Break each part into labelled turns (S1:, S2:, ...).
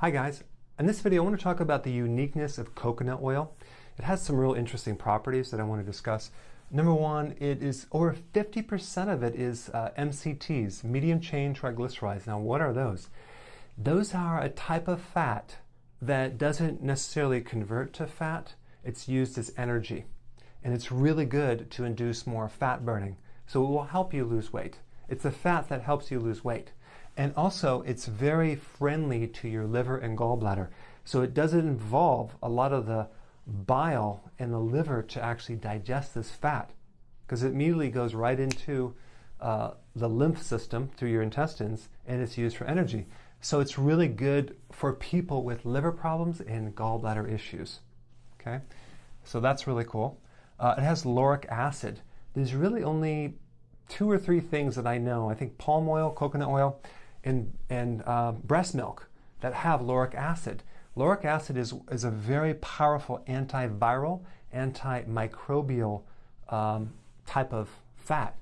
S1: Hi guys, in this video I want to talk about the uniqueness of coconut oil. It has some real interesting properties that I want to discuss. Number one, it is over 50% of it is uh, MCTs, medium chain triglycerides. Now what are those? Those are a type of fat that doesn't necessarily convert to fat. It's used as energy. And it's really good to induce more fat burning. So it will help you lose weight. It's a fat that helps you lose weight. And also, it's very friendly to your liver and gallbladder. So it doesn't involve a lot of the bile in the liver to actually digest this fat because it immediately goes right into uh, the lymph system through your intestines and it's used for energy. So it's really good for people with liver problems and gallbladder issues. Okay, so that's really cool. Uh, it has lauric acid. There's really only two or three things that I know. I think palm oil, coconut oil, and, and uh, breast milk that have lauric acid. Lauric acid is, is a very powerful antiviral, antimicrobial um, type of fat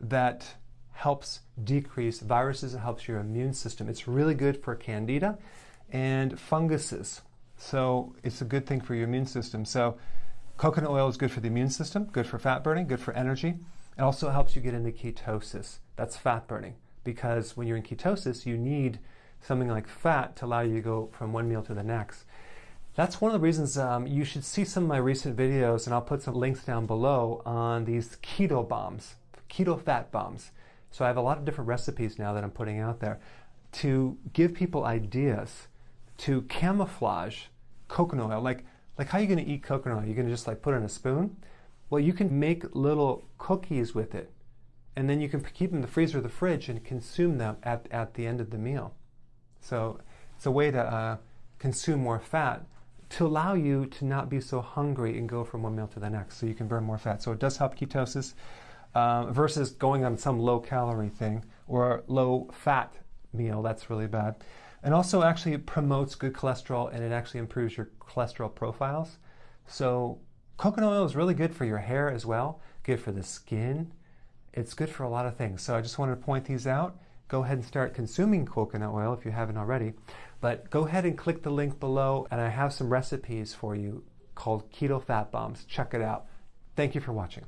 S1: that helps decrease viruses, it helps your immune system. It's really good for candida and funguses. So it's a good thing for your immune system. So coconut oil is good for the immune system, good for fat burning, good for energy. It also helps you get into ketosis. That's fat burning because when you're in ketosis, you need something like fat to allow you to go from one meal to the next. That's one of the reasons um, you should see some of my recent videos, and I'll put some links down below on these keto bombs, keto fat bombs. So I have a lot of different recipes now that I'm putting out there to give people ideas to camouflage coconut oil. Like, like how are you going to eat coconut oil? You're going to just like put it in a spoon? Well, you can make little cookies with it and then you can keep them in the freezer or the fridge and consume them at, at the end of the meal. So it's a way to uh, consume more fat to allow you to not be so hungry and go from one meal to the next so you can burn more fat. So it does help ketosis uh, versus going on some low calorie thing or low fat meal. That's really bad. And also actually it promotes good cholesterol and it actually improves your cholesterol profiles. So coconut oil is really good for your hair as well, good for the skin, it's good for a lot of things. So I just wanted to point these out. Go ahead and start consuming coconut oil if you haven't already. But go ahead and click the link below, and I have some recipes for you called Keto Fat Bombs. Check it out. Thank you for watching.